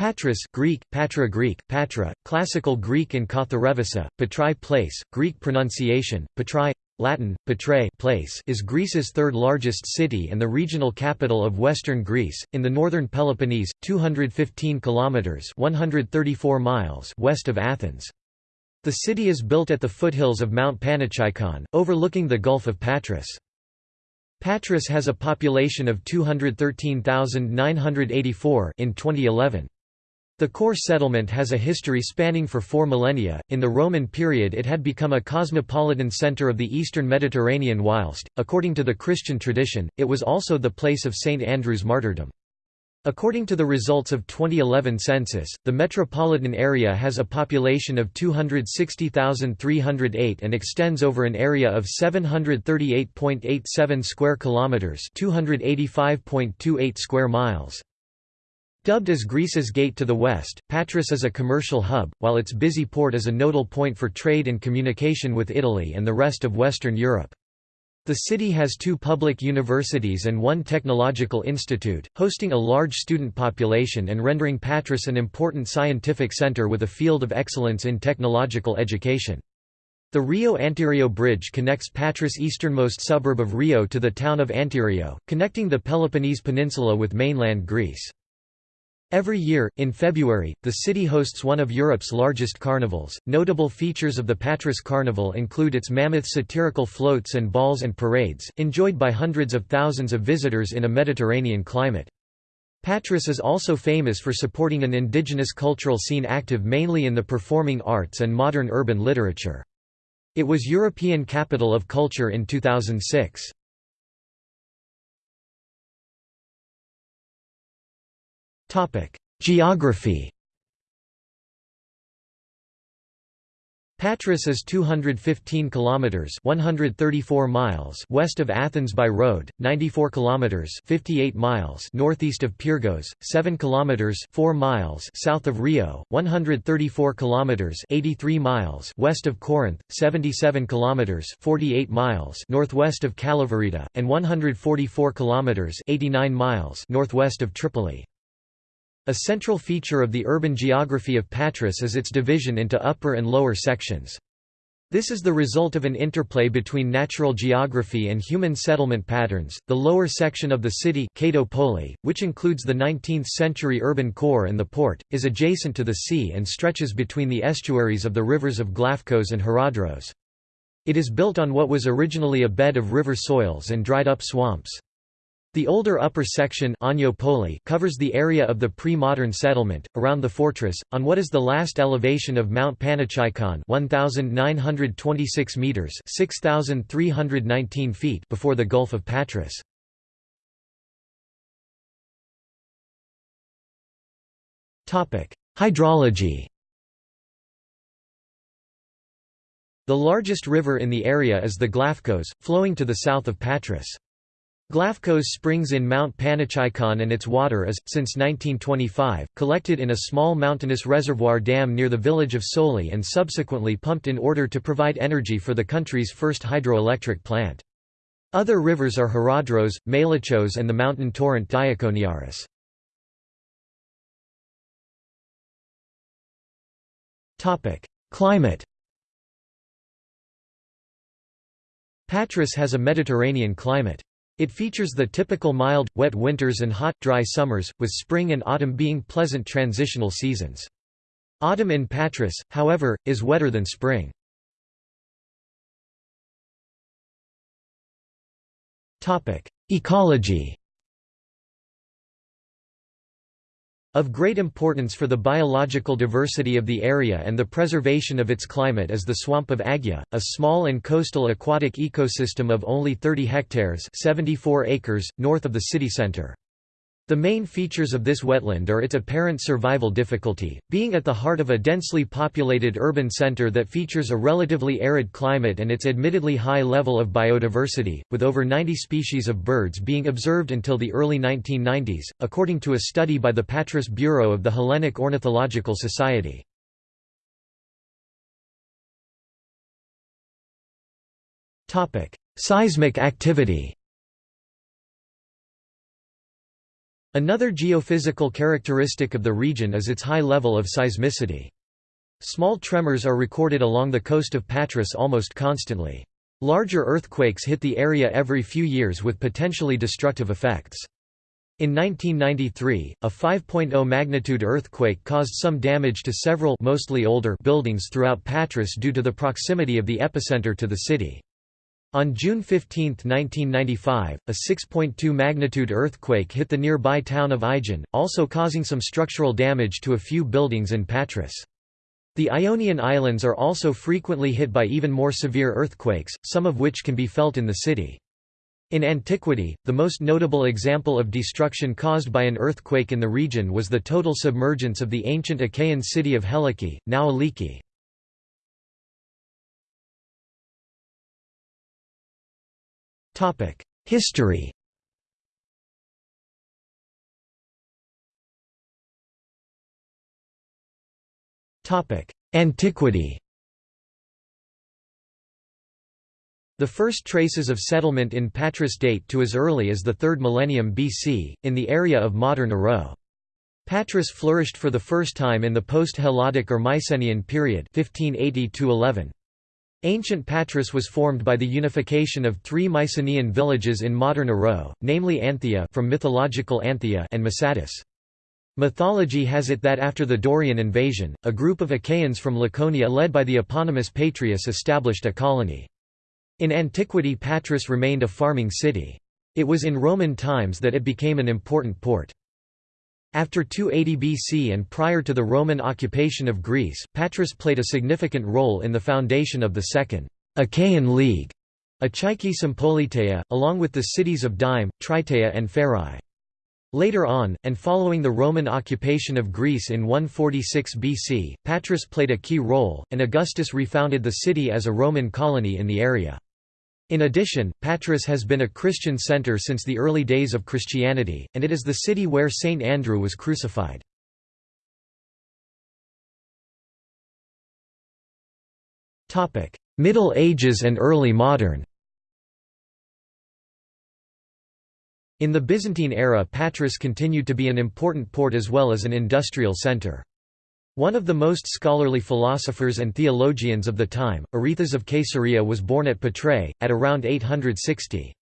Patras Greek, Patra Greek, Patra, Classical Greek and Katharevousa, Patrai place, Greek pronunciation, Patrai, Latin, Patrae place is Greece's third largest city and the regional capital of western Greece, in the northern Peloponnese, 215 kilometres 134 miles west of Athens. The city is built at the foothills of Mount Panachaikon, overlooking the Gulf of Patras. Patras has a population of 213,984 in 2011. The core settlement has a history spanning for four millennia. In the Roman period, it had become a cosmopolitan center of the eastern Mediterranean, whilst, according to the Christian tradition, it was also the place of St. Andrew's martyrdom. According to the results of 2011 census, the metropolitan area has a population of 260,308 and extends over an area of 738.87 square kilometers, 285.28 square miles. Dubbed as Greece's gate to the west, Patras is a commercial hub, while its busy port is a nodal point for trade and communication with Italy and the rest of Western Europe. The city has two public universities and one technological institute, hosting a large student population and rendering Patras an important scientific center with a field of excellence in technological education. The Rio Antirrio Bridge connects Patras' easternmost suburb of Rio to the town of Antirrio, connecting the Peloponnese Peninsula with mainland Greece. Every year, in February, the city hosts one of Europe's largest carnivals. Notable features of the Patras Carnival include its mammoth satirical floats and balls and parades, enjoyed by hundreds of thousands of visitors in a Mediterranean climate. Patras is also famous for supporting an indigenous cultural scene active mainly in the performing arts and modern urban literature. It was European Capital of Culture in 2006. Geography Patras is 215 kilometers 134 miles west of Athens by road, 94 kilometers 58 miles northeast of Pyrgos, 7 kilometers 4 miles south of Rio, 134 kilometers 83 miles west of Corinth, 77 kilometers 48 miles northwest of Kalavryta, and 144 kilometers 89 miles northwest of Tripoli. A central feature of the urban geography of Patras is its division into upper and lower sections. This is the result of an interplay between natural geography and human settlement patterns. The lower section of the city, Kato Poli, which includes the 19th-century urban core and the port, is adjacent to the sea and stretches between the estuaries of the rivers of Glafkos and Haradros. It is built on what was originally a bed of river soils and dried up swamps. The older upper section covers the area of the pre-modern settlement, around the fortress, on what is the last elevation of Mount Panachaikon 1,926 metres 6,319 feet before the Gulf of Patras. Hydrology The largest river in the area is the Glafkos, flowing to the south of Patras. Glafkos springs in Mount Panachaikon and its water is, since 1925, collected in a small mountainous reservoir dam near the village of Soli and subsequently pumped in order to provide energy for the country's first hydroelectric plant. Other rivers are Haradros, Melichos and the mountain torrent Diakoniaris. Climate Patras has a Mediterranean climate. It features the typical mild, wet winters and hot, dry summers, with spring and autumn being pleasant transitional seasons. Autumn in Patras, however, is wetter than spring. Ecology Of great importance for the biological diversity of the area and the preservation of its climate is the swamp of Agia, a small and coastal aquatic ecosystem of only 30 hectares 74 acres, north of the city centre. The main features of this wetland are its apparent survival difficulty, being at the heart of a densely populated urban center that features a relatively arid climate and its admittedly high level of biodiversity, with over 90 species of birds being observed until the early 1990s, according to a study by the Patras Bureau of the Hellenic Ornithological Society. Seismic activity Another geophysical characteristic of the region is its high level of seismicity. Small tremors are recorded along the coast of Patras almost constantly. Larger earthquakes hit the area every few years with potentially destructive effects. In 1993, a 5.0 magnitude earthquake caused some damage to several mostly older buildings throughout Patras due to the proximity of the epicenter to the city. On June 15, 1995, a 6.2 magnitude earthquake hit the nearby town of Aegion, also causing some structural damage to a few buildings in Patras. The Ionian Islands are also frequently hit by even more severe earthquakes, some of which can be felt in the city. In antiquity, the most notable example of destruction caused by an earthquake in the region was the total submergence of the ancient Achaean city of Helike, now Aliki. History Antiquity The first traces of settlement in Patras date to as early as the 3rd millennium BC, in the area of modern Aro. Patras flourished for the first time in the post-Helladic or Mycenaean period 1580 -11. Ancient Patras was formed by the unification of three Mycenaean villages in modern Aro, namely Anthea from mythological Anthea and Massatis. Mythology has it that after the Dorian invasion, a group of Achaeans from Laconia led by the eponymous Patreus established a colony. In antiquity Patras remained a farming city. It was in Roman times that it became an important port. After 280 BC and prior to the Roman occupation of Greece, Patras played a significant role in the foundation of the Second Achaean League, Achaiki Sympoliteia, along with the cities of Dyme, Triteia and Pherai. Later on, and following the Roman occupation of Greece in 146 BC, Patras played a key role, and Augustus refounded the city as a Roman colony in the area. In addition, Patras has been a Christian center since the early days of Christianity, and it is the city where Saint Andrew was crucified. Middle Ages and early modern In the Byzantine era Patras continued to be an important port as well as an industrial center. One of the most scholarly philosophers and theologians of the time, Arethas of Caesarea was born at Patrae, at around 860.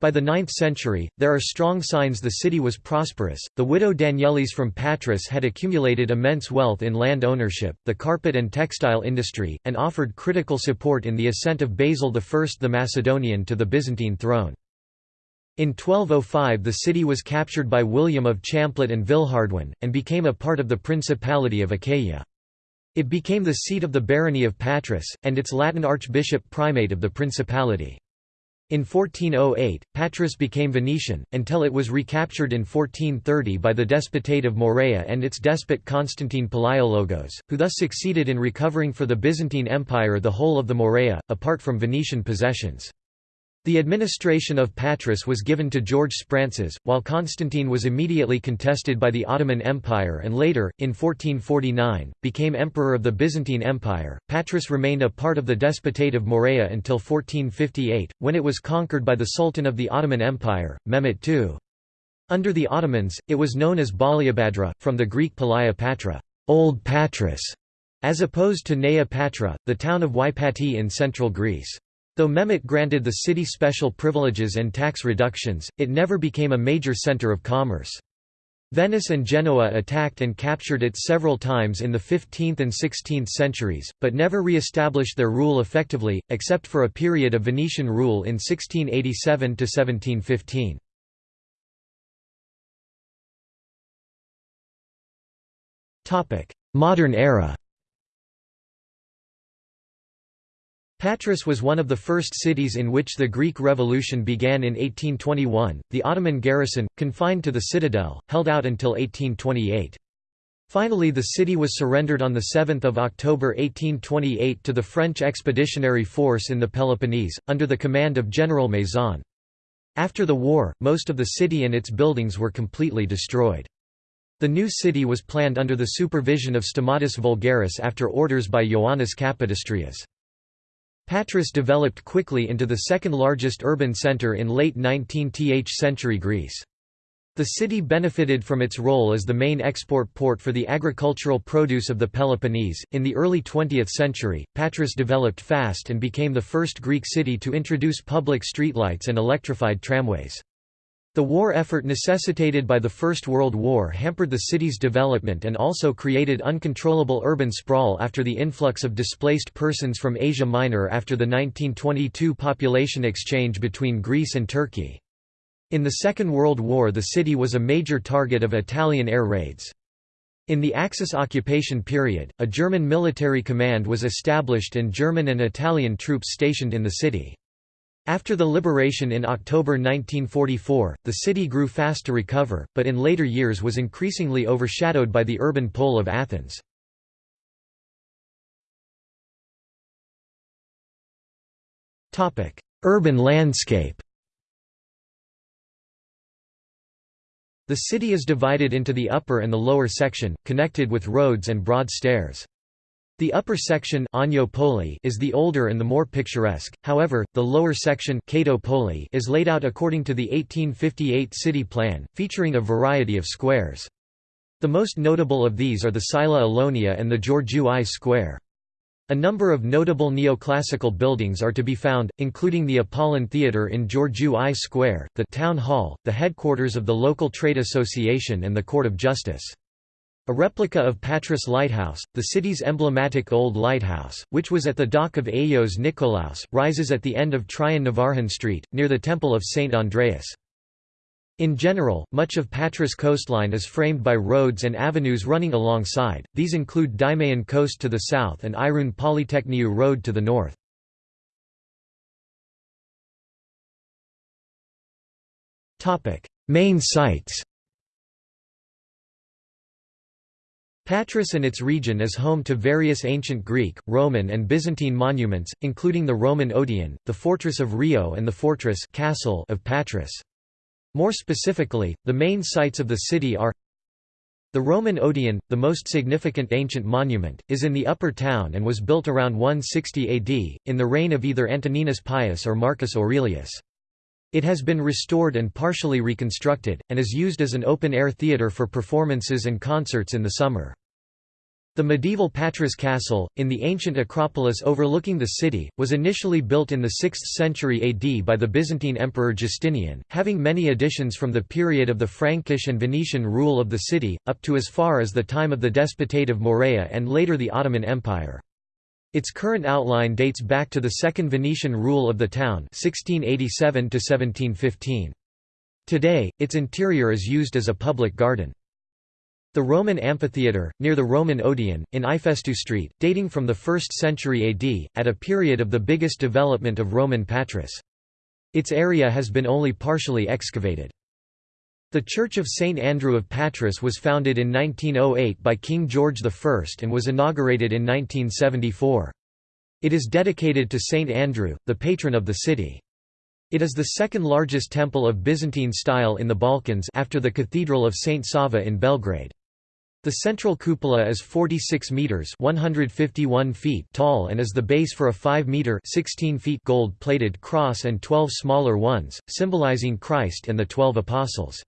By the 9th century, there are strong signs the city was prosperous. The widow Danielis from Patras had accumulated immense wealth in land ownership, the carpet and textile industry, and offered critical support in the ascent of Basil I the Macedonian to the Byzantine throne. In 1205 the city was captured by William of Champlitte and Villehardouin, and became a part of the Principality of Achaia. It became the seat of the barony of Patras, and its Latin archbishop primate of the principality. In 1408, Patras became Venetian, until it was recaptured in 1430 by the Despotate of Morea and its despot Constantine Palaiologos, who thus succeeded in recovering for the Byzantine Empire the whole of the Morea, apart from Venetian possessions. The administration of Patras was given to George Sphrantzes, while Constantine was immediately contested by the Ottoman Empire and later, in 1449, became emperor of the Byzantine Empire. Patras remained a part of the Despotate of Morea until 1458, when it was conquered by the Sultan of the Ottoman Empire, Mehmet II. Under the Ottomans, it was known as Baliabadra, from the Greek Palaia Patra, Old Patras, as opposed to Nea Patra, the town of Ypati in central Greece. Though Mehmet granted the city special privileges and tax reductions, it never became a major center of commerce. Venice and Genoa attacked and captured it several times in the 15th and 16th centuries, but never re-established their rule effectively, except for a period of Venetian rule in 1687–1715. Modern era Patras was one of the first cities in which the Greek Revolution began in 1821. The Ottoman garrison, confined to the citadel, held out until 1828. Finally the city was surrendered on 7 October 1828 to the French expeditionary force in the Peloponnese, under the command of General Maison. After the war, most of the city and its buildings were completely destroyed. The new city was planned under the supervision of Stamatis Voulgaris after orders by Ioannis Kapodistrias. Patras developed quickly into the second largest urban centre in late 19th century Greece. The city benefited from its role as the main export port for the agricultural produce of the Peloponnese. In the early 20th century, Patras developed fast and became the first Greek city to introduce public streetlights and electrified tramways. The war effort necessitated by the First World War hampered the city's development and also created uncontrollable urban sprawl after the influx of displaced persons from Asia Minor after the 1922 population exchange between Greece and Turkey. In the Second World War the city was a major target of Italian air raids. In the Axis occupation period, a German military command was established and German and Italian troops stationed in the city. After the liberation in October 1944, the city grew fast to recover, but in later years was increasingly overshadowed by the urban pole of Athens. Urban landscape The city is divided into the upper and the lower section, connected with roads and broad stairs. The upper section is the older and the more picturesque, however, the lower section is laid out according to the 1858 city plan, featuring a variety of squares. The most notable of these are the Psila Alonia and the Georgiou I Square. A number of notable neoclassical buildings are to be found, including the Apollon Theatre in Georgiou I Square, the Town Hall, the headquarters of the local trade association and the Court of Justice. A replica of Patras Lighthouse, the city's emblematic old lighthouse, which was at the dock of Ayios Nikolaos, rises at the end of Trion Street, near the Temple of St. Andreas. In general, much of Patras coastline is framed by roads and avenues running alongside, these include Dimaion Coast to the south and Iroon Polytechniou Road to the north. Main sites Patras and its region is home to various ancient Greek, Roman and Byzantine monuments, including the Roman Odeon, the fortress of Rio and the fortress castle of Patras. More specifically, the main sites of the city are the Roman Odeon, the most significant ancient monument, is in the Upper Town and was built around 160 AD, in the reign of either Antoninus Pius or Marcus Aurelius. It has been restored and partially reconstructed, and is used as an open-air theatre for performances and concerts in the summer. The medieval Patras Castle, in the ancient Acropolis overlooking the city, was initially built in the 6th century AD by the Byzantine Emperor Justinian, having many additions from the period of the Frankish and Venetian rule of the city, up to as far as the time of the Despotate of Morea and later the Ottoman Empire. Its current outline dates back to the Second Venetian rule of the town 1687 Today, its interior is used as a public garden. The Roman amphitheatre, near the Roman Odeon, in Ifestou Street, dating from the 1st century AD, at a period of the biggest development of Roman Patras. Its area has been only partially excavated. The Church of St. Andrew of Patras was founded in 1908 by King George I and was inaugurated in 1974. It is dedicated to St. Andrew, the patron of the city. It is the second largest temple of Byzantine style in the Balkans after the Cathedral of St. Sava in Belgrade. The central cupola is 46 meters (151 feet) tall and is the base for a 5 meter (16 feet) gold-plated cross and 12 smaller ones, symbolizing Christ and the 12 apostles.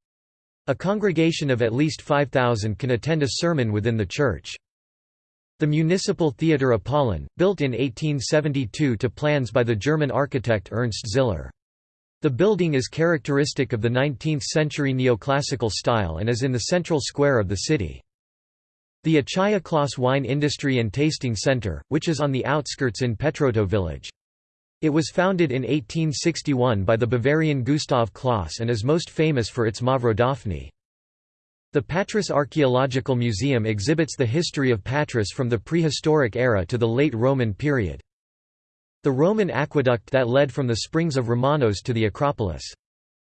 A congregation of at least 5,000 can attend a sermon within the church. The Municipal Theatre Apollon, built in 1872 to plans by the German architect Ernst Ziller. The building is characteristic of the 19th-century neoclassical style and is in the central square of the city. The Achaia Clauss Wine Industry and Tasting Center, which is on the outskirts in Petroto village. It was founded in 1861 by the Bavarian Gustav Clauss and is most famous for its Mavrodaphne. The Patras Archaeological Museum exhibits the history of Patras from the prehistoric era to the late Roman period. The Roman aqueduct that led from the springs of Romanos to the Acropolis.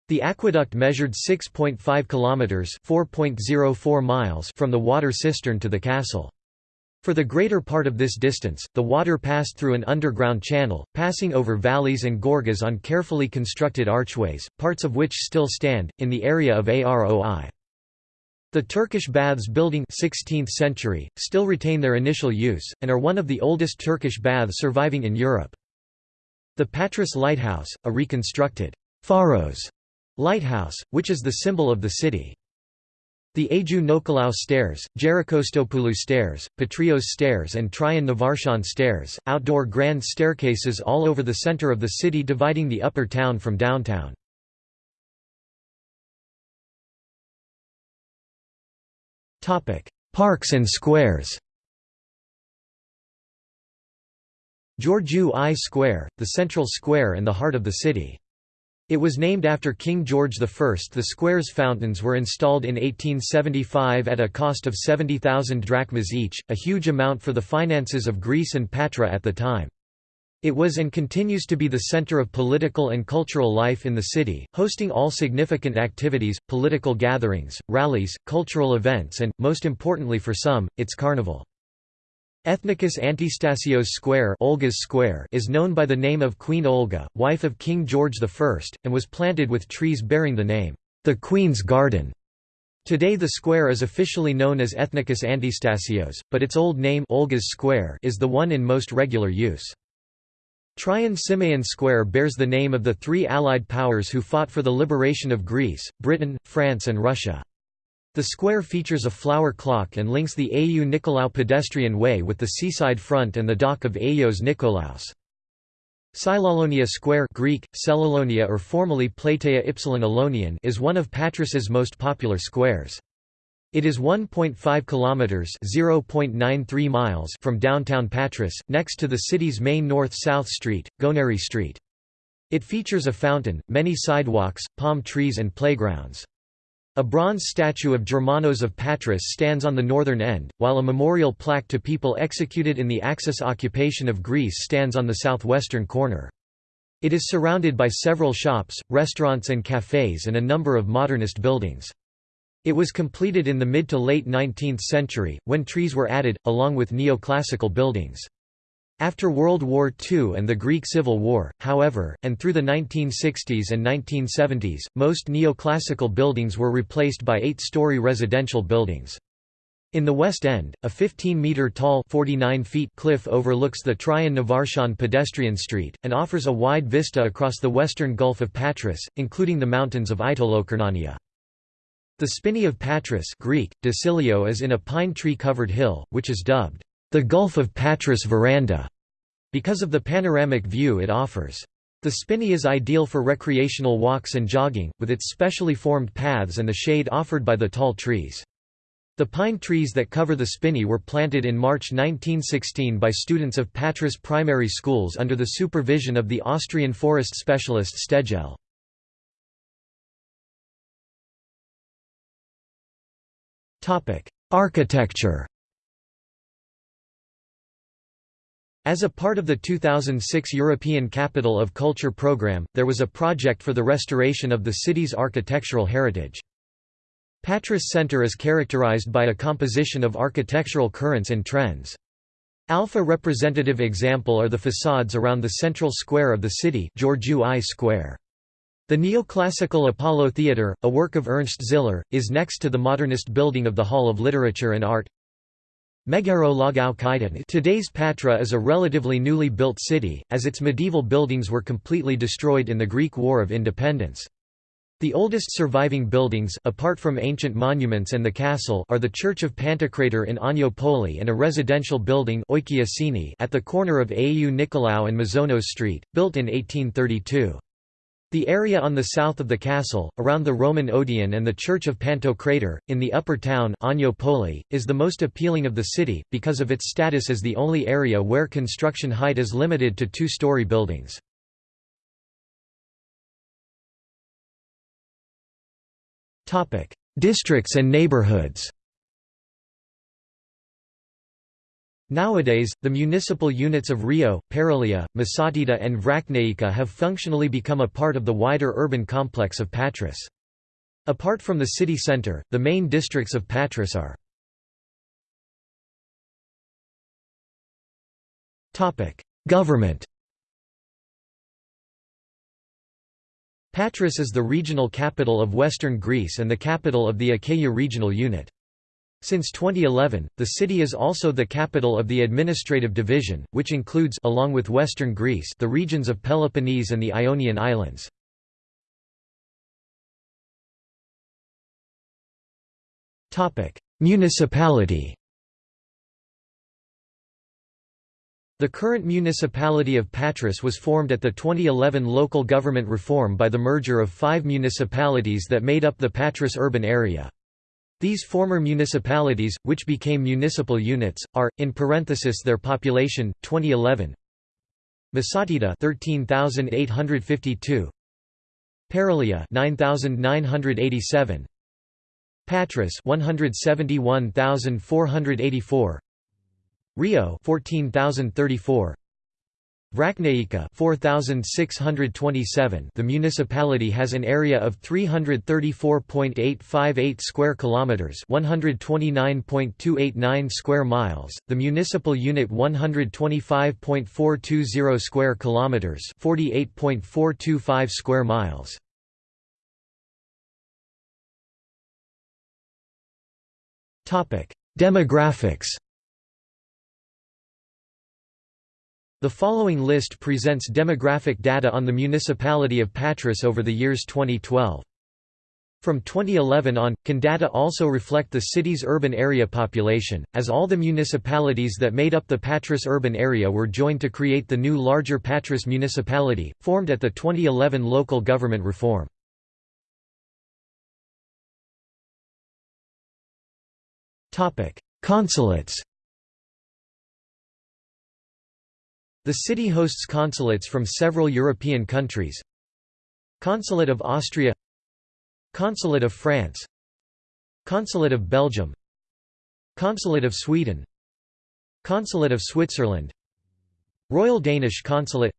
The aqueduct measured 6.5 kilometers (4.04 miles) from the water cistern to the castle. For the greater part of this distance, the water passed through an underground channel, passing over valleys and gorges on carefully constructed archways, parts of which still stand, in the area of Aroi. The Turkish baths building 16th century, still retain their initial use, and are one of the oldest Turkish baths surviving in Europe. The Patras Lighthouse, a reconstructed Pharos lighthouse, which is the symbol of the city. The Agiou Nikolaou Stairs, Gerokostopoulou Stairs, Patrios Stairs and Trion Navarchon Stairs, outdoor grand staircases all over the center of the city dividing the upper town from downtown. Parks and squares Georgiou I Square, the central square and the heart of the city. It was named after King George I. The square's fountains were installed in 1875 at a cost of 70,000 drachmas each, a huge amount for the finances of Greece and Patra at the time. It was and continues to be the center of political and cultural life in the city, hosting all significant activities, political gatherings, rallies, cultural events and, most importantly for some, its carnival. Ethnikos Antistasios Square, Olga's Square is known by the name of Queen Olga, wife of King George I, and was planted with trees bearing the name, the Queen's Garden. Today the square is officially known as Ethnikos Antistasios, but its old name Olga's Square is the one in most regular use. Trion Simeon Square bears the name of the three Allied powers who fought for the liberation of Greece, Britain, France and Russia. The square features a flower clock and links the Agiou Nikolaou pedestrian way with the seaside front and the dock of Agios Nikolaos. Silolonia Square Greek, Selolonia or formerly Plateia Ypsilon is one of Patras's most popular squares. It is 1.5 kilometers (0.93 miles) from downtown Patras, next to the city's main north-south street, Gounari Street. It features a fountain, many sidewalks, palm trees and playgrounds. A bronze statue of Germanos of Patras stands on the northern end, while a memorial plaque to people executed in the Axis occupation of Greece stands on the southwestern corner. It is surrounded by several shops, restaurants and cafes and a number of modernist buildings. It was completed in the mid to late 19th century, when trees were added, along with neoclassical buildings. After World War II and the Greek Civil War, however, and through the 1960s and 1970s, most neoclassical buildings were replaced by eight-story residential buildings. In the West End, a 15-metre-tall cliff overlooks the Trion Navarchon pedestrian street, and offers a wide vista across the western Gulf of Patras, including the mountains of Aitolokarnania. The Spinney of Patras Greek, Decilio is in a pine tree-covered hill, which is dubbed, the Gulf of Patras Veranda, because of the panoramic view it offers. The spinney is ideal for recreational walks and jogging, with its specially formed paths and the shade offered by the tall trees. The pine trees that cover the spinney were planted in March 1916 by students of Patras primary schools under the supervision of the Austrian forest specialist Stegel. Architecture As a part of the 2006 European Capital of Culture programme, there was a project for the restoration of the city's architectural heritage. Patras Center is characterized by a composition of architectural currents and trends. Alpha representative example are the facades around the central square of the city Georgiou I Square. The neoclassical Apollo Theatre, a work of Ernst Ziller, is next to the modernist building of the Hall of Literature and Art. Megaro Lagao Kaitan Today's Patra is a relatively newly built city, as its medieval buildings were completely destroyed in the Greek War of Independence. The oldest surviving buildings apart from ancient monuments and the castle are the Church of Pantocrator in Agnoupoli and a residential building at the corner of Au Nikolaou and Mazonos Street, built in 1832. The area on the south of the castle, around the Roman Odeon and the Church of Pantocrator, in the upper town is the most appealing of the city, because of its status as the only area where construction height is limited to two-story buildings. Districts and neighborhoods Nowadays, the municipal units of Rio, Paralia, Masatida and Vrachnaica have functionally become a part of the wider urban complex of Patras. Apart from the city centre, the main districts of Patras are Government Patras is the regional capital of western Greece and the capital of the Achaia regional unit. Since 2011, the city is also the capital of the administrative division, which includes along with western Greece the regions of Peloponnese and the Ionian Islands. Topic: Municipality The current municipality of Patras was formed at the 2011 local government reform by the merger of five municipalities that made up the Patras urban area. These former municipalities, which became municipal units, are, in parenthesis their population, 2011 Masatida 13,852 Paralia 9,987 Patras 171,484 Rio 14034 Vrachnaica 4627 The municipality has an area of 334.858 square kilometers 129.289 square miles. The municipal unit 125.420 square kilometers 48.425 square miles. Topic Demographics The following list presents demographic data on the municipality of Patras over the years 2012. From 2011 on, can data also reflect the city's urban area population, as all the municipalities that made up the Patras urban area were joined to create the new larger Patras municipality, formed at the 2011 local government reform. Consulates The city hosts consulates from several European countries. Consulate of Austria. Consulate of France. Consulate of Belgium. Consulate of Sweden. Consulate of Switzerland. Royal Danish Consulate.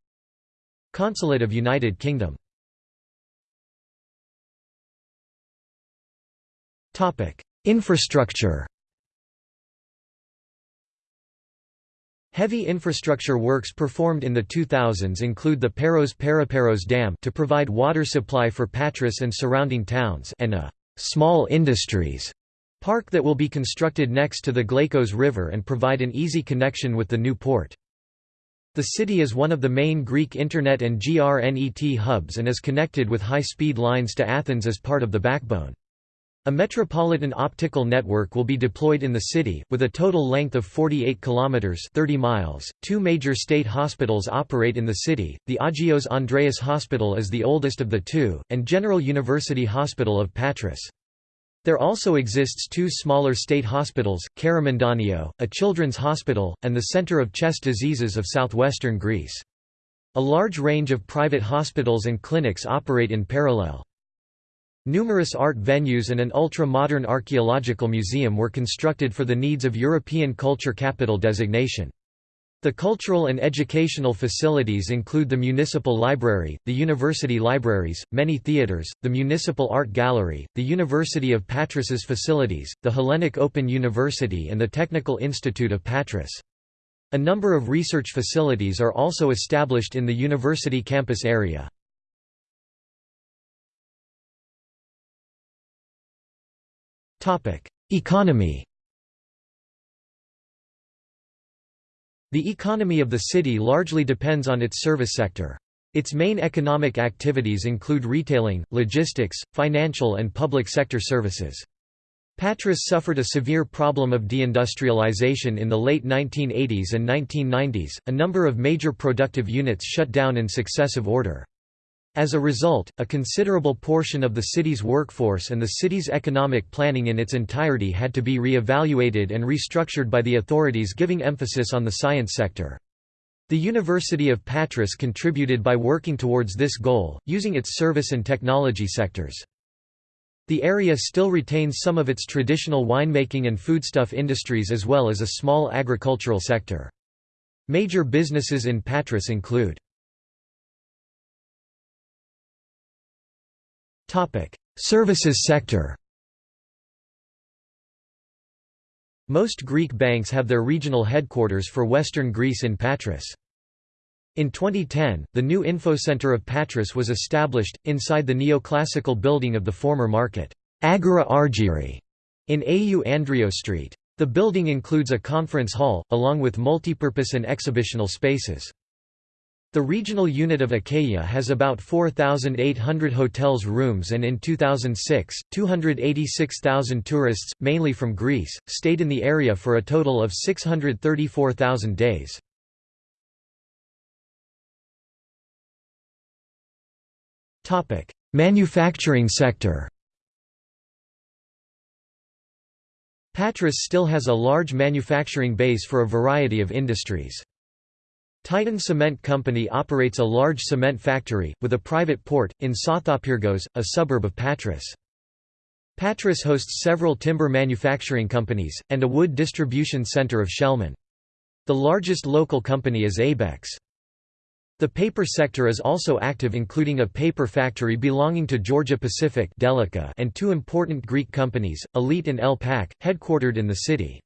Consulate of United Kingdom. Infrastructure Heavy infrastructure works performed in the 2000s include the Paros Periparos Dam to provide water supply for Patras and surrounding towns and a «small industries» park that will be constructed next to the Glafkos River and provide an easy connection with the new port. The city is one of the main Greek Internet and GRNET hubs and is connected with high-speed lines to Athens as part of the backbone. A metropolitan optical network will be deployed in the city, with a total length of 48 kilometers (30 miles). Two major state hospitals operate in the city. The Agios Andreas Hospital is the oldest of the two, and General University Hospital of Patras. There also exists two smaller state hospitals, Karamandanio, a children's hospital, and the Center of Chest Diseases of southwestern Greece. A large range of private hospitals and clinics operate in parallel. Numerous art venues and an ultra-modern archaeological museum were constructed for the needs of European Culture Capital designation. The cultural and educational facilities include the Municipal Library, the University Libraries, many theatres, the Municipal Art Gallery, the University of Patras's facilities, the Hellenic Open University and the Technical Institute of Patras. A number of research facilities are also established in the university campus area. Economy The economy of the city largely depends on its service sector. Its main economic activities include retailing, logistics, financial and public sector services. Patras suffered a severe problem of deindustrialization in the late 1980s and 1990s, a number of major productive units shut down in successive order. As a result, a considerable portion of the city's workforce and the city's economic planning in its entirety had to be re-evaluated and restructured by the authorities giving emphasis on the science sector. The University of Patras contributed by working towards this goal, using its service and technology sectors. The area still retains some of its traditional winemaking and foodstuff industries as well as a small agricultural sector. Major businesses in Patras include Services sector Most Greek banks have their regional headquarters for western Greece in Patras. In 2010, the new Infocenter of Patras was established, inside the neoclassical building of the former market, Agora Argyri, in AU Andrio Street. The building includes a conference hall, along with multipurpose and exhibitional spaces. The regional unit of Achaia has about 4,800 hotels rooms and in 2006, 286,000 tourists, mainly from Greece, stayed in the area for a total of 634,000 days. Manufacturing sector Patras still has a large manufacturing base for a variety of industries. Titan Cement Company operates a large cement factory, with a private port, in Sothopyrgos, a suburb of Patras. Patras hosts several timber manufacturing companies, and a wood distribution center of Shelman. The largest local company is Abex. The paper sector is also active including a paper factory belonging to Georgia Pacific Delica and two important Greek companies, Elite and El Pac, headquartered in the city.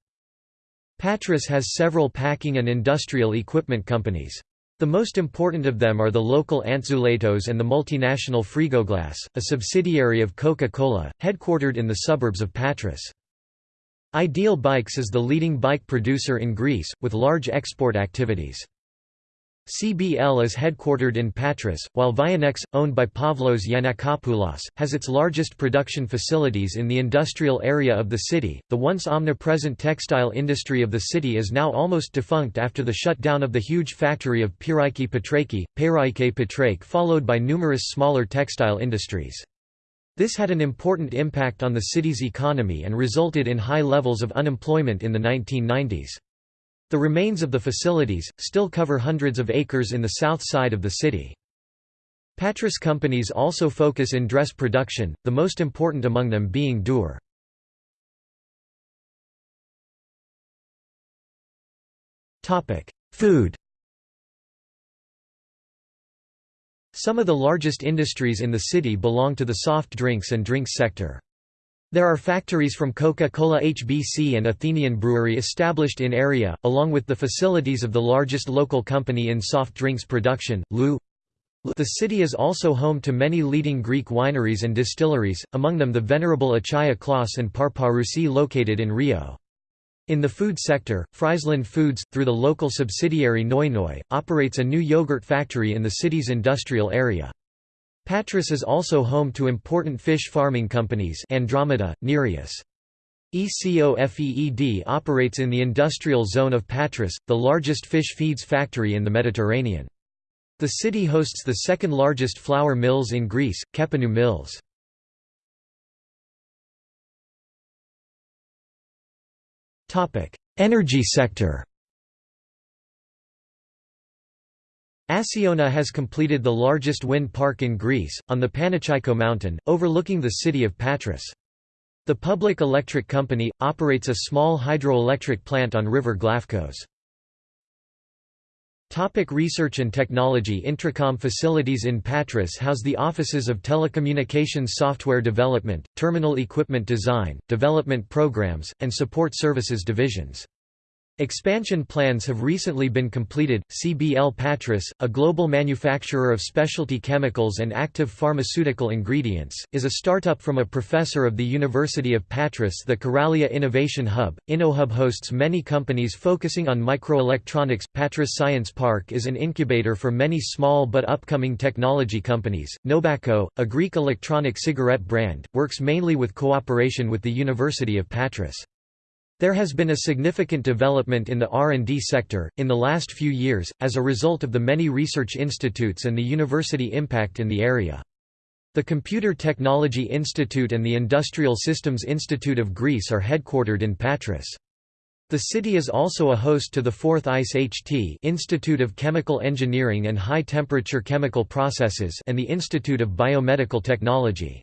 Patras has several packing and industrial equipment companies. The most important of them are the local Antzuletos and the multinational Frigoglass, a subsidiary of Coca-Cola, headquartered in the suburbs of Patras. Ideal Bikes is the leading bike producer in Greece, with large export activities. CBL is headquartered in Patras, while Vianex, owned by Pavlos Yannakopoulos, has its largest production facilities in the industrial area of the city. The once omnipresent textile industry of the city is now almost defunct after the shutdown of the huge factory of Piraiki Patraki, Piraike Patrake, followed by numerous smaller textile industries. This had an important impact on the city's economy and resulted in high levels of unemployment in the 1990s. The remains of the facilities, still cover hundreds of acres in the south side of the city. Patras companies also focus in dress production, the most important among them being Dur. Food Some of the largest industries in the city belong to the soft drinks and drinks sector. There are factories from Coca-Cola HBC and Athenian Brewery established in area, along with the facilities of the largest local company in soft drinks production, LU. The city is also home to many leading Greek wineries and distilleries, among them the venerable Achaia Clauss and Parparousi located in Rio. In the food sector, Friesland Foods, through the local subsidiary Noi operates a new yogurt factory in the city's industrial area. Patras is also home to important fish farming companies Andromeda, Nereus. ECOFEED operates in the industrial zone of Patras, the largest fish feeds factory in the Mediterranean. The city hosts the second largest flour mills in Greece, Kepanou Mills. Energy sector Acciona has completed the largest wind park in Greece, on the Panachaiko mountain, overlooking the city of Patras. The public electric company, operates a small hydroelectric plant on river Glafkos. Topic research and technology Intracom facilities in Patras house the offices of telecommunications software development, terminal equipment design, development programs, and support services divisions. Expansion plans have recently been completed. CBL Patras, a global manufacturer of specialty chemicals and active pharmaceutical ingredients, is a startup from a professor of the University of Patras. The Karalia Innovation Hub, InnoHub hosts many companies focusing on microelectronics. Patras Science Park is an incubator for many small but upcoming technology companies. Nobacco, a Greek electronic cigarette brand, works mainly with cooperation with the University of Patras. There has been a significant development in the R&D sector, in the last few years, as a result of the many research institutes and the university impact in the area. The Computer Technology Institute and the Industrial Systems Institute of Greece are headquartered in Patras. The city is also a host to the FORTH ICE-HT Institute of Chemical Engineering and High Temperature Chemical Processes and the Institute of Biomedical Technology.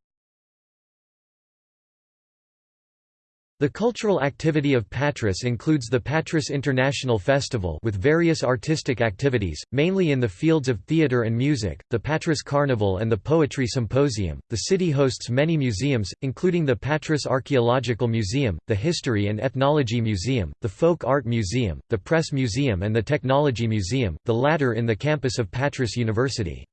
The cultural activity of Patras includes the Patras International Festival with various artistic activities, mainly in the fields of theatre and music, the Patras Carnival and the Poetry Symposium. The city hosts many museums, including the Patras Archaeological Museum, the History and Ethnology Museum, the Folk Art Museum, the Press Museum and the Technology Museum, the latter in the campus of Patras University.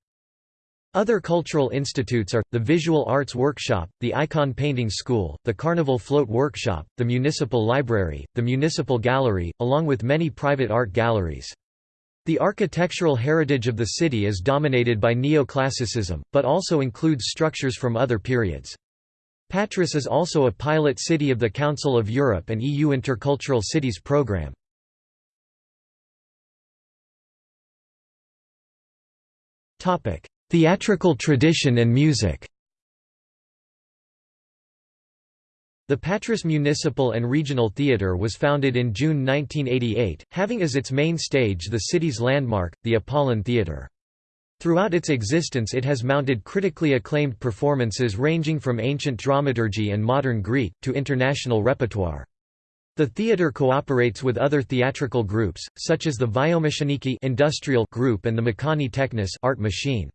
Other cultural institutes are, the Visual Arts Workshop, the Icon Painting School, the Carnival Float Workshop, the Municipal Library, the Municipal Gallery, along with many private art galleries. The architectural heritage of the city is dominated by neoclassicism, but also includes structures from other periods. Patras is also a pilot city of the Council of Europe and EU Intercultural Cities Programme. Topic: Theatrical tradition and music The Patras Municipal and Regional Theatre was founded in June 1988, having as its main stage the city's landmark, the Apollon Theatre. Throughout its existence it has mounted critically acclaimed performances ranging from ancient dramaturgy and modern Greek, to international repertoire. The theatre cooperates with other theatrical groups, such as the Vyomechaniki industrial group and the Mechani Technis art machine.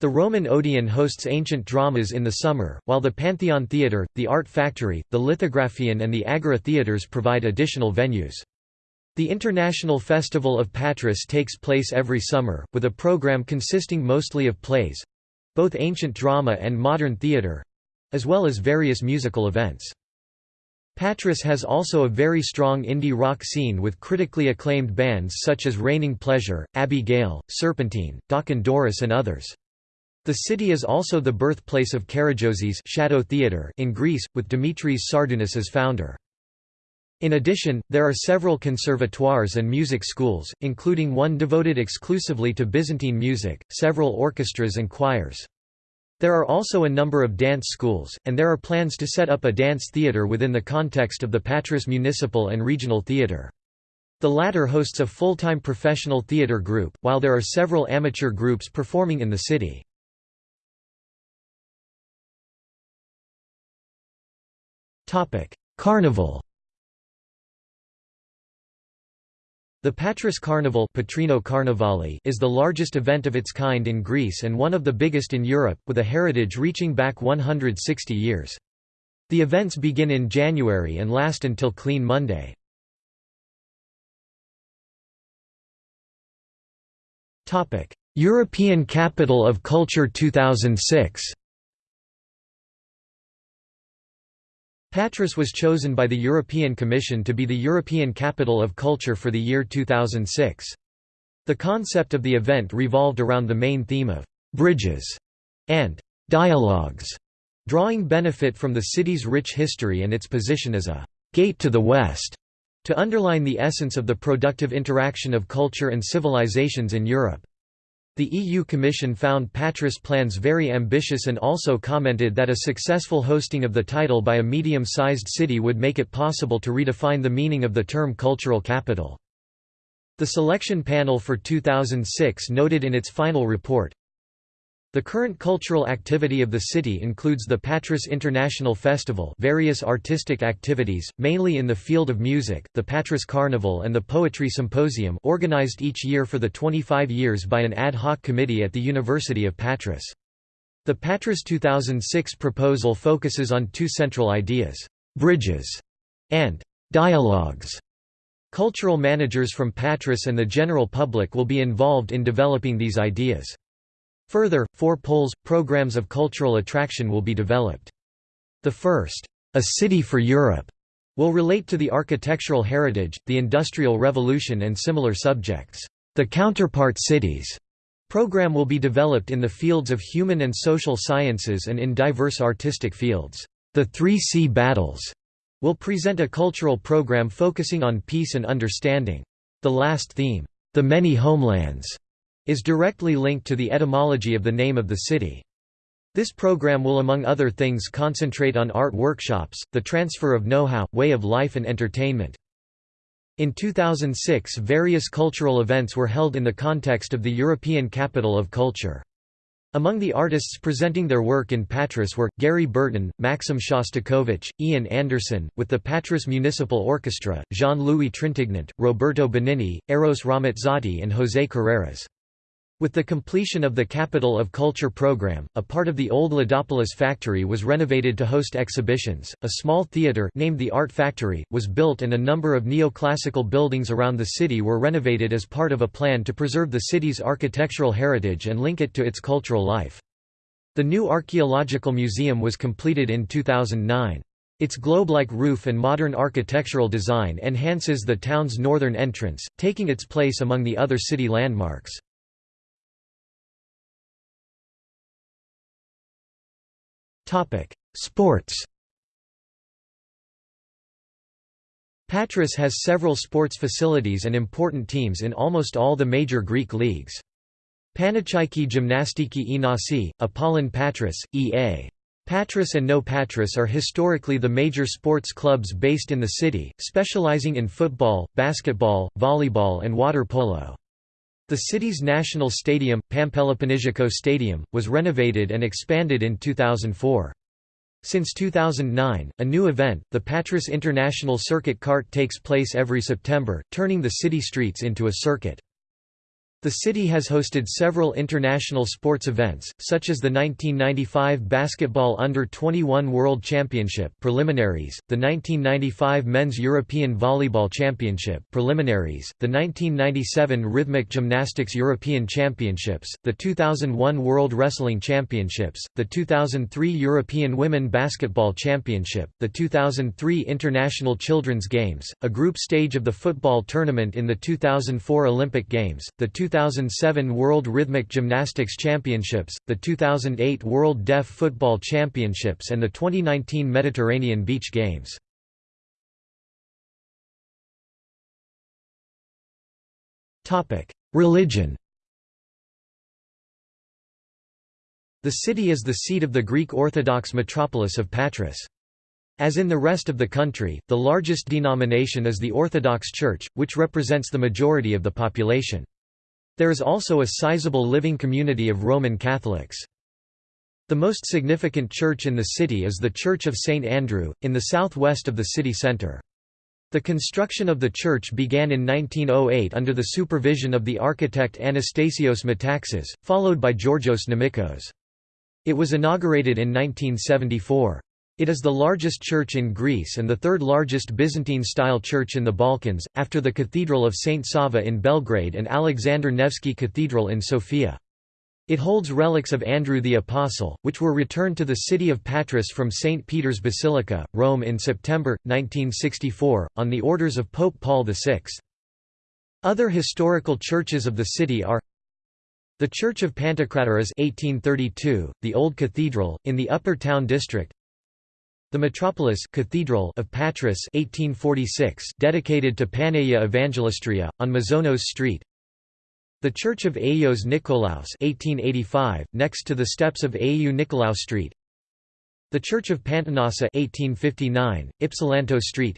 The Roman Odeon hosts ancient dramas in the summer, while the Pantheon Theatre, the Art Factory, the Lithographion and the Agora theatres provide additional venues. The International Festival of Patras takes place every summer, with a program consisting mostly of plays—both ancient drama and modern theatre—as well as various musical events. Patras has also a very strong indie rock scene with critically acclaimed bands such as Raining Pleasure, Gale, Serpentine, Dokken Doris and others. The city is also the birthplace of Karagiozis Shadow Theatre in Greece, with Dimitris Sardounis as founder. In addition, there are several conservatoires and music schools, including one devoted exclusively to Byzantine music, several orchestras and choirs. There are also a number of dance schools, and there are plans to set up a dance theatre within the context of the Patras Municipal and Regional Theatre. The latter hosts a full-time professional theatre group, while there are several amateur groups performing in the city. Carnival The Patras Carnival Patrino Karnavali is the largest event of its kind in Greece and one of the biggest in Europe, with a heritage reaching back 160 years. The events begin in January and last until Clean Monday. European Capital of Culture 2006 Patras was chosen by the European Commission to be the European Capital of Culture for the year 2006. The concept of the event revolved around the main theme of «bridges» and «dialogues», drawing benefit from the city's rich history and its position as a «gate to the West» to underline the essence of the productive interaction of culture and civilizations in Europe. The EU Commission found Patras plans very ambitious and also commented that a successful hosting of the title by a medium-sized city would make it possible to redefine the meaning of the term cultural capital. The selection panel for 2006 noted in its final report, the current cultural activity of the city includes the Patras International Festival various artistic activities, mainly in the field of music, the Patras Carnival and the Poetry Symposium organized each year for the 25 years by an ad hoc committee at the University of Patras. The Patras 2006 proposal focuses on two central ideas, bridges and dialogues. Cultural managers from Patras and the general public will be involved in developing these ideas. Further, four poles, programs of cultural attraction will be developed. The first, A City for Europe, will relate to the architectural heritage, the Industrial Revolution and similar subjects. The Counterpart Cities program will be developed in the fields of human and social sciences and in diverse artistic fields. The Three Sea Battles will present a cultural program focusing on peace and understanding. The last theme, The Many Homelands, is directly linked to the etymology of the name of the city. This program will among other things concentrate on art workshops, the transfer of know-how, way of life and entertainment. In 2006 various cultural events were held in the context of the European Capital of Culture. Among the artists presenting their work in Patras were, Gary Burton, Maxim Shostakovich, Ian Anderson, with the Patras Municipal Orchestra, Jean-Louis Trintignant, Roberto Benigni, Eros Ramazzotti and José Carreras. With the completion of the Capital of Culture program, a part of the old Ladopoulos factory was renovated to host exhibitions. A small theater named the Art Factory was built and a number of neoclassical buildings around the city were renovated as part of a plan to preserve the city's architectural heritage and link it to its cultural life. The new archaeological museum was completed in 2009. Its globe-like roof and modern architectural design enhances the town's northern entrance, taking its place among the other city landmarks. Topic: Sports. Patras has several sports facilities and important teams in almost all the major Greek leagues. Panachaiki Gymnastiki Enosi, Apollon Patras, E.A. Patras and No Patras are historically the major sports clubs based in the city, specializing in football, basketball, volleyball and water polo. The city's national stadium, Pampeloponnisiakou Stadium, was renovated and expanded in 2004. Since 2009, a new event, the Patras International Circuit Kart takes place every September, turning the city streets into a circuit. The city has hosted several international sports events, such as the 1995 Basketball Under-21 World Championship preliminaries, the 1995 Men's European Volleyball Championship preliminaries, the 1997 Rhythmic Gymnastics European Championships, the 2001 World Wrestling Championships, the 2003 European Women Basketball Championship, the 2003 International Children's Games, a group stage of the football tournament in the 2004 Olympic Games, the 2007 World Rhythmic Gymnastics Championships, the 2008 World Deaf Football Championships and the 2019 Mediterranean Beach Games. Religion The city is the seat of the Greek Orthodox metropolis of Patras. As in the rest of the country, the largest denomination is the Orthodox Church, which represents the majority of the population. There is also a sizable living community of Roman Catholics. The most significant church in the city is the Church of St. Andrew, in the southwest of the city centre. The construction of the church began in 1908 under the supervision of the architect Anastasios Metaxas, followed by Georgios Nomikos. It was inaugurated in 1974. It is the largest church in Greece and the third largest Byzantine-style church in the Balkans, after the Cathedral of St. Sava in Belgrade and Alexander Nevsky Cathedral in Sofia. It holds relics of Andrew the Apostle, which were returned to the city of Patras from St. Peter's Basilica, Rome in September, 1964, on the orders of Pope Paul VI. Other historical churches of the city are the Church of Pantokratoras 1832, the Old Cathedral, in the Upper Town District the metropolis Cathedral of Patras 1846 dedicated to Panagia Evangelistria, on Mazonos Street. The Church of Agios Nikolaos 1885, next to the steps of Agiou Nikolaou Street. The Church of Pantanassa 1859, Ypsilanto Street.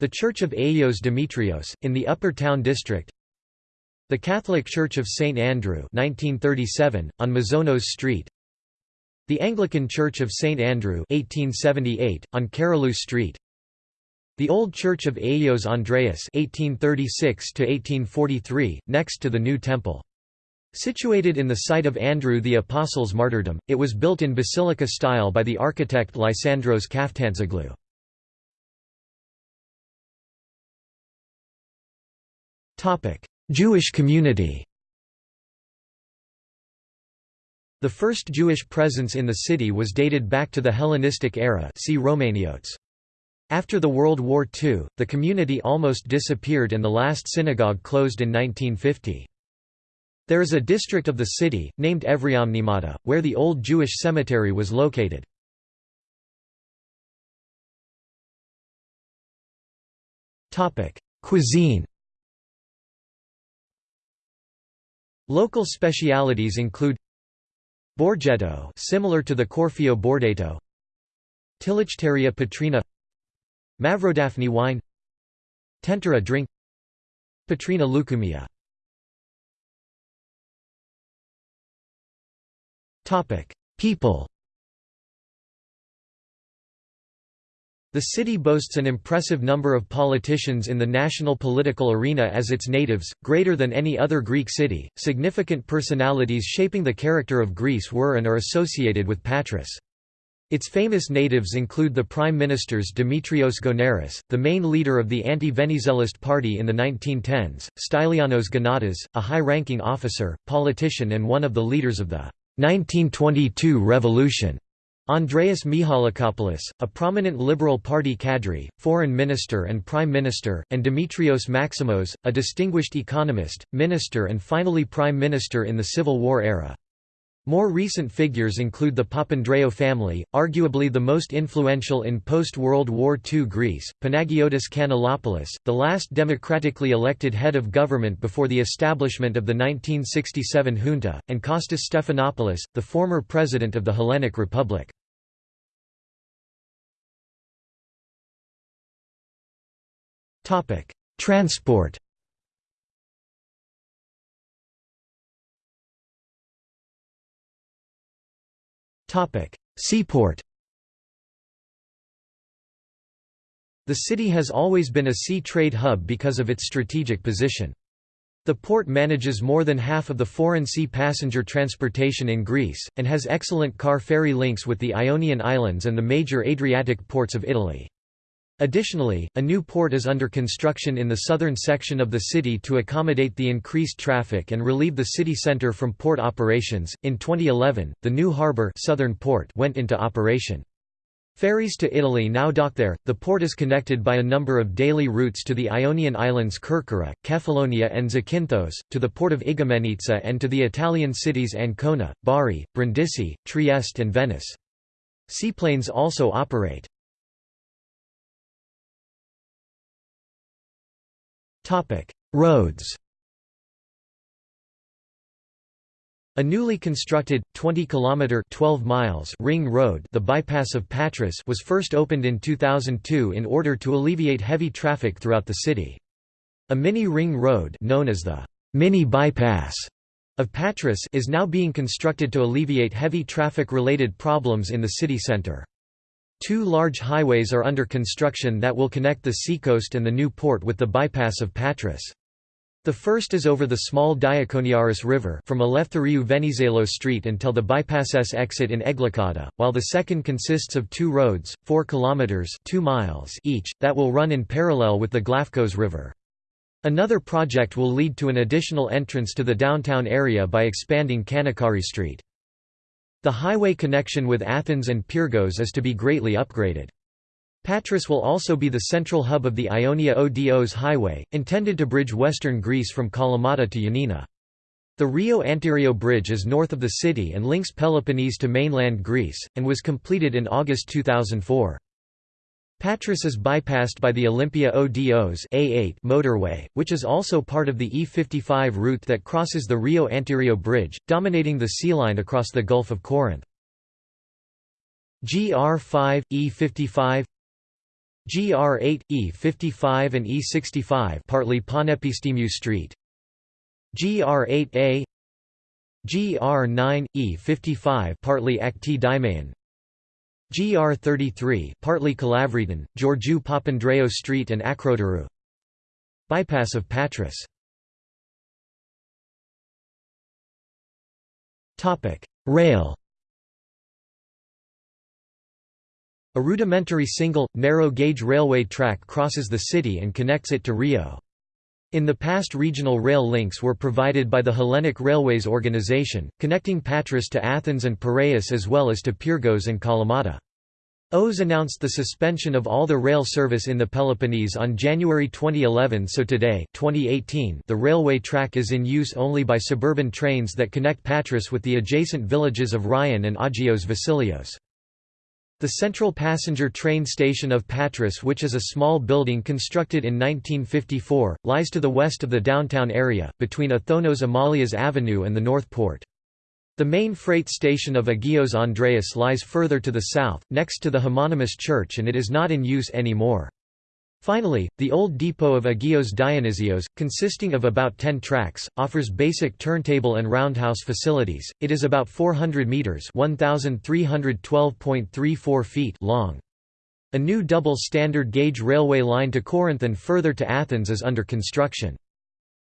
The Church of Agios Demetrios, in the Upper Town District. The Catholic Church of St. Andrew 1937, on Mazonos Street the Anglican Church of St. Andrew 1878, on Carolus Street The Old Church of Agios Andreas 1836 next to the New Temple. Situated in the site of Andrew the Apostle's martyrdom, it was built in basilica style by the architect Lysandros Kaftanzoglou. Jewish community The first Jewish presence in the city was dated back to the Hellenistic era see Romaniotes. After the World War II, the community almost disappeared and the last synagogue closed in 1950. There is a district of the city, named Ovriomnimata, where the old Jewish cemetery was located. Cuisine Local specialities include Borgetto similar to the Corfio Bordato. Tilichtheria petrina. Mavrodaphne wine. Tentera drink. Petrina lucumia People The city boasts an impressive number of politicians in the national political arena as its natives, greater than any other Greek city. Significant personalities shaping the character of Greece were and are associated with Patras. Its famous natives include the prime ministers Dimitrios Gounaris, the main leader of the anti-Venizelist party in the 1910s, Stylianos Gonatas, a high-ranking officer, politician and one of the leaders of the 1922 revolution. Andreas Michalakopoulos, a prominent Liberal Party cadre, foreign minister and prime minister, and Dimitrios Maximos, a distinguished economist, minister and finally prime minister in the Civil War era. More recent figures include the Papandreou family, arguably the most influential in post-World War II Greece, Panagiotis Kanellopoulos, the last democratically elected head of government before the establishment of the 1967 junta, and Kostas Stephanopoulos, the former president of the Hellenic Republic. Transport Seaport The city has always been a sea trade hub because of its strategic position. The port manages more than half of the foreign sea passenger transportation in Greece, and has excellent car ferry links with the Ionian Islands and the major Adriatic ports of Italy. Additionally, a new port is under construction in the southern section of the city to accommodate the increased traffic and relieve the city center from port operations. In 2011, the new harbor Southern Port went into operation. Ferries to Italy now dock there. The port is connected by a number of daily routes to the Ionian Islands Kerkyra, Kefalonia, and Zakynthos, to the port of Igoumenitsa, and to the Italian cities Ancona, Bari, Brindisi, Trieste, and Venice. Seaplanes also operate. Roads A newly constructed 20 km 12 miles ring road, the bypass of Patras, was first opened in 2002 in order to alleviate heavy traffic throughout the city. A mini ring road known as the mini bypass of Patras is now being constructed to alleviate heavy traffic related problems in the city center. Two large highways are under construction that will connect the seacoast and the new port with the bypass of Patras. The first is over the small Diakoniaris River from Eleftheriou Venizelos Street until the bypass's exit in Eglikada, while the second consists of two roads, 4 kilometers 2 miles each, that will run in parallel with the Glafkos River. Another project will lead to an additional entrance to the downtown area by expanding Kanakari Street. The highway connection with Athens and Pyrgos is to be greatly upgraded. Patras will also be the central hub of the Ionia Odos highway, intended to bridge western Greece from Kalamata to Ioannina. The Rio Antirio Bridge is north of the city and links Peloponnese to mainland Greece, and was completed in August 2004. Patras is bypassed by the Olympia Odos A8 motorway, which is also part of the E55 route that crosses the Rio Antirio Bridge, dominating the sea line across the Gulf of Corinth. GR5, E55 GR8, E55 and E65 partly Panepistimiou Street GR8A GR9, E55 partly Akti Dimayon GR33 partly Kalavryton, Georgiou Papandreou Street and Akroteru Bypass of Patras. Topic: Rail. A rudimentary single, narrow-gauge railway track crosses the city and connects it to Rio. In the past regional rail links were provided by the Hellenic Railways organization, connecting Patras to Athens and Piraeus as well as to Pyrgos and Kalamata. OS announced the suspension of all the rail service in the Peloponnese on January 2011 so today 2018, the railway track is in use only by suburban trains that connect Patras with the adjacent villages of Rio and Agios Vasilios. The central passenger train station of Patras which is a small building constructed in 1954, lies to the west of the downtown area, between Othonos Amalias Avenue and the North Port. The main freight station of Agios Andreas lies further to the south, next to the homonymous church and it is not in use anymore. Finally, the old depot of Agios Dionysios, consisting of about 10 tracks, offers basic turntable and roundhouse facilities. It is about 400 meters (1312.34 feet) long. A new double standard gauge railway line to Corinth and further to Athens is under construction.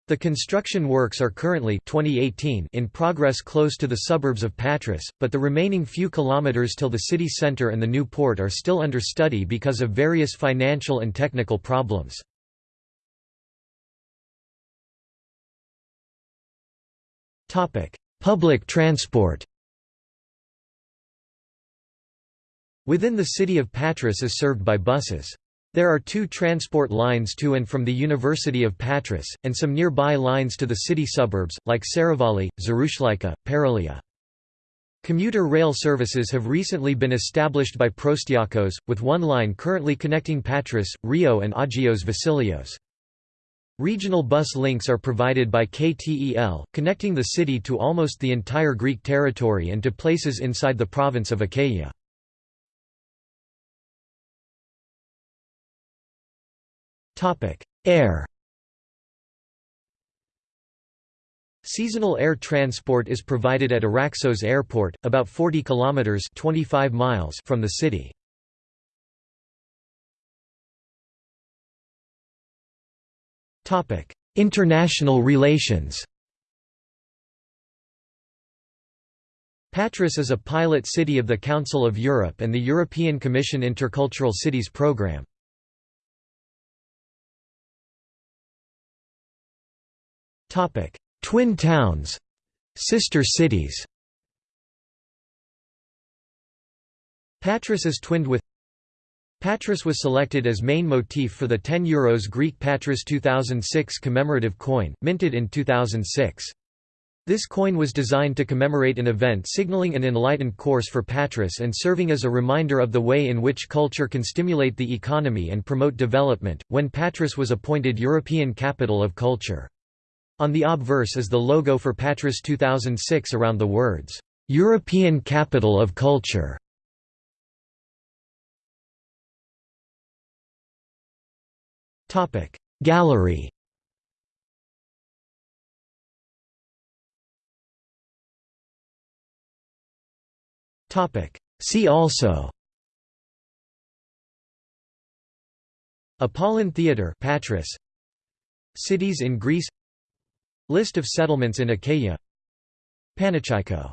The construction works are currently 2018 in progress close to the suburbs of Patras, but the remaining few kilometers till the city center and the new port are still under study because of various financial and technical problems. Public transport Within the city of Patras is served by buses. There are two transport lines to and from the University of Patras, and some nearby lines to the city suburbs, like Saravali, Zarouchleika, Paralia. Commuter rail services have recently been established by Proastiakos, with one line currently connecting Patras, Rio and Agios Vasilios. Regional bus links are provided by KTEL, connecting the city to almost the entire Greek territory and to places inside the province of Achaia. Topic: Air. Seasonal air transport is provided at Araxos Airport, about 40 kilometers (25 miles) from the city. Topic: International relations. Patras is a pilot city of the Council of Europe and the European Commission Intercultural Cities Programme. Twin towns Sister cities Patras is twinned with Patras was selected as main motif for the 10 euros Greek Patras 2006 commemorative coin, minted in 2006. This coin was designed to commemorate an event signaling an enlightened course for Patras and serving as a reminder of the way in which culture can stimulate the economy and promote development, when Patras was appointed European Capital of Culture. On the obverse is the logo for Patras 2006 around the words, "'European Capital of Culture". Gallery. See also. Apollon Theatre Patras. Cities in Greece List of settlements in Achaia. Panachaiko